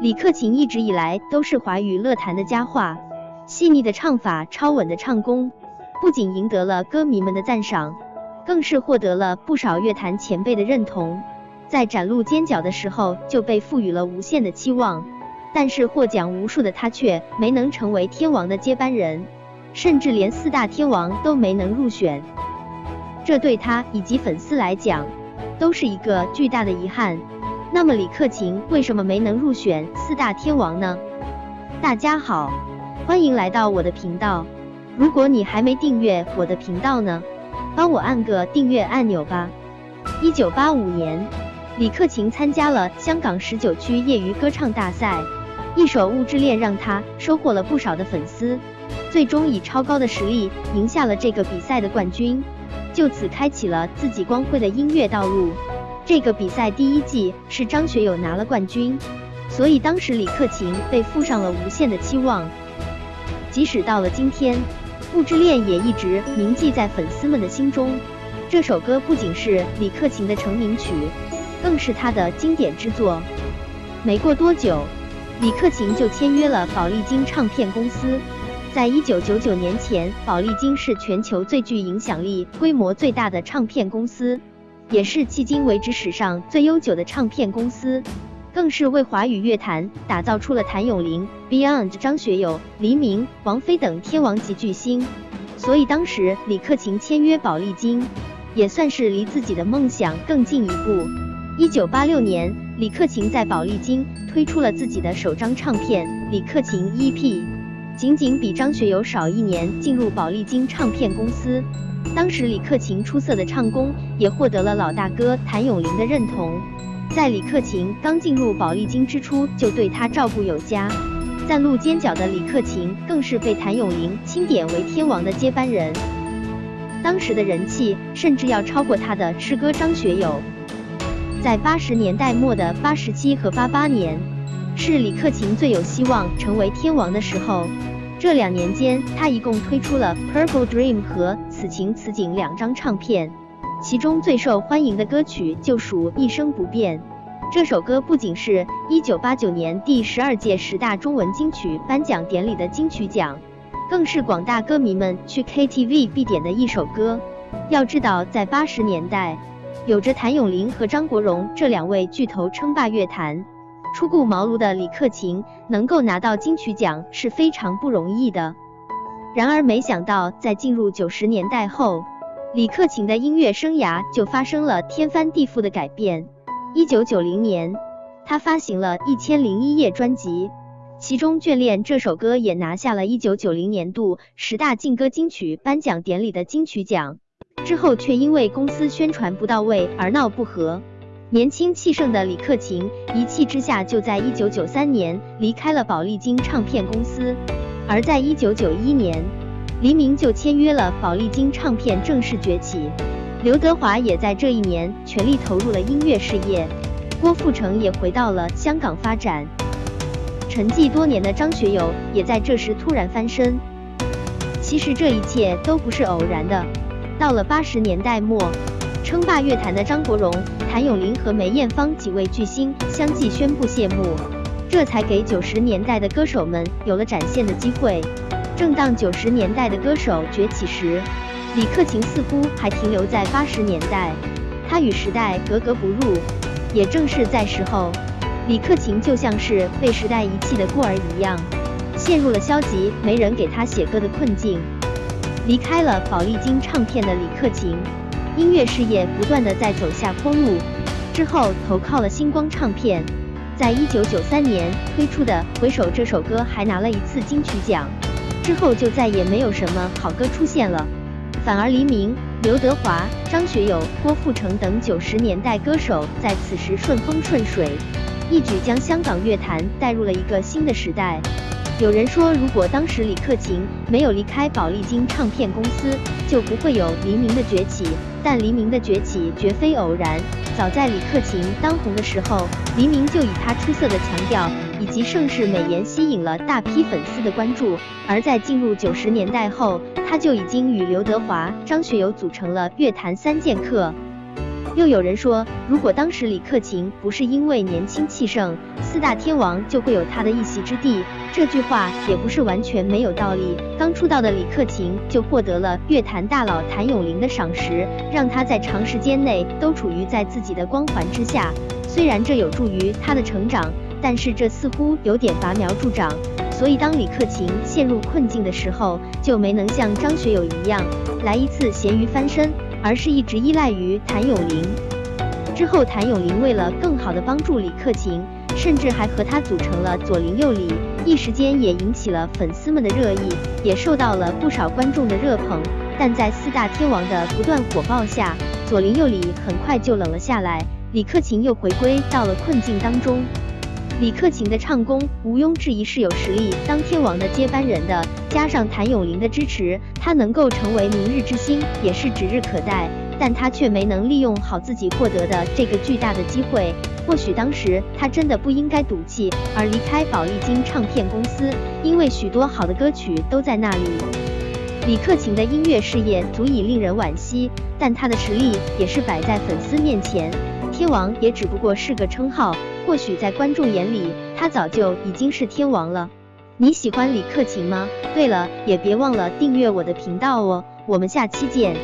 李克勤一直以来都是华语乐坛的佳话，细腻的唱法、超稳的唱功，不仅赢得了歌迷们的赞赏，更是获得了不少乐坛前辈的认同。在崭露尖角的时候就被赋予了无限的期望，但是获奖无数的他却没能成为天王的接班人，甚至连四大天王都没能入选，这对他以及粉丝来讲都是一个巨大的遗憾。那么李克勤为什么没能入选四大天王呢？大家好，欢迎来到我的频道。如果你还没订阅我的频道呢，帮我按个订阅按钮吧。一九八五年，李克勤参加了香港十九区业余歌唱大赛，一首《物质恋》让他收获了不少的粉丝，最终以超高的实力赢下了这个比赛的冠军，就此开启了自己光辉的音乐道路。这个比赛第一季是张学友拿了冠军，所以当时李克勤被附上了无限的期望。即使到了今天，《物质恋》也一直铭记在粉丝们的心中。这首歌不仅是李克勤的成名曲，更是他的经典之作。没过多久，李克勤就签约了宝丽金唱片公司。在一九九九年前，宝丽金是全球最具影响力、规模最大的唱片公司。也是迄今为止史上最悠久的唱片公司，更是为华语乐坛打造出了谭咏麟、Beyond、张学友、黎明、王菲等天王级巨星。所以当时李克勤签约宝丽金，也算是离自己的梦想更进一步。一九八六年，李克勤在宝丽金推出了自己的首张唱片《李克勤 EP》，仅仅比张学友少一年进入宝丽金唱片公司。当时李克勤出色的唱功也获得了老大哥谭咏麟的认同。在李克勤刚进入宝丽金之初，就对他照顾有加。崭露尖角的李克勤更是被谭咏麟钦点为天王的接班人，当时的人气甚至要超过他的师哥张学友。在八十年代末的八十七和八八年，是李克勤最有希望成为天王的时候。这两年间，他一共推出了《Purple Dream》和《此情此景》两张唱片，其中最受欢迎的歌曲就属《一生不变》。这首歌不仅是一九八九年第十二届十大中文金曲颁奖典礼的金曲奖，更是广大歌迷们去 KTV 必点的一首歌。要知道，在八十年代，有着谭咏麟和张国荣这两位巨头称霸乐坛。初顾茅庐的李克勤能够拿到金曲奖是非常不容易的。然而，没想到在进入九十年代后，李克勤的音乐生涯就发生了天翻地覆的改变。一九九零年，他发行了一千零一夜专辑，其中《眷恋》这首歌也拿下了一九九零年度十大劲歌金曲颁奖典礼的金曲奖。之后却因为公司宣传不到位而闹不和。年轻气盛的李克勤一气之下，就在一九九三年离开了宝丽金唱片公司。而在一九九一年，黎明就签约了宝丽金唱片，正式崛起。刘德华也在这一年全力投入了音乐事业，郭富城也回到了香港发展。沉寂多年的张学友也在这时突然翻身。其实这一切都不是偶然的。到了八十年代末。称霸乐坛的张国荣、谭咏麟和梅艳芳几位巨星相继宣布谢幕，这才给九十年代的歌手们有了展现的机会。正当九十年代的歌手崛起时，李克勤似乎还停留在八十年代，他与时代格格不入。也正是在时候，李克勤就像是被时代遗弃的孤儿一样，陷入了消极、没人给他写歌的困境。离开了宝丽金唱片的李克勤。音乐事业不断的在走下坡路，之后投靠了星光唱片，在一九九三年推出的《回首》这首歌还拿了一次金曲奖，之后就再也没有什么好歌出现了，反而黎明、刘德华、张学友、郭富城等九十年代歌手在此时顺风顺水，一举将香港乐坛带入了一个新的时代。有人说，如果当时李克勤没有离开宝丽金唱片公司，就不会有黎明的崛起。但黎明的崛起绝非偶然，早在李克勤当红的时候，黎明就以他出色的强调以及盛世美颜吸引了大批粉丝的关注。而在进入九十年代后，他就已经与刘德华、张学友组成了乐坛三剑客。又有人说，如果当时李克勤不是因为年轻气盛，四大天王就会有他的一席之地。这句话也不是完全没有道理。刚出道的李克勤就获得了乐坛大佬谭咏麟的赏识，让他在长时间内都处于在自己的光环之下。虽然这有助于他的成长，但是这似乎有点拔苗助长。所以当李克勤陷入困境的时候，就没能像张学友一样来一次咸鱼翻身。而是一直依赖于谭咏麟。之后，谭咏麟为了更好的帮助李克勤，甚至还和他组成了左邻右里，一时间也引起了粉丝们的热议，也受到了不少观众的热捧。但在四大天王的不断火爆下，左邻右里很快就冷了下来，李克勤又回归到了困境当中。李克勤的唱功毋庸置疑是有实力当天王的接班人的，加上谭咏麟的支持，他能够成为明日之星也是指日可待。但他却没能利用好自己获得的这个巨大的机会。或许当时他真的不应该赌气而离开宝丽金唱片公司，因为许多好的歌曲都在那里。李克勤的音乐事业足以令人惋惜，但他的实力也是摆在粉丝面前。天王也只不过是个称号。或许在观众眼里，他早就已经是天王了。你喜欢李克勤吗？对了，也别忘了订阅我的频道哦。我们下期见。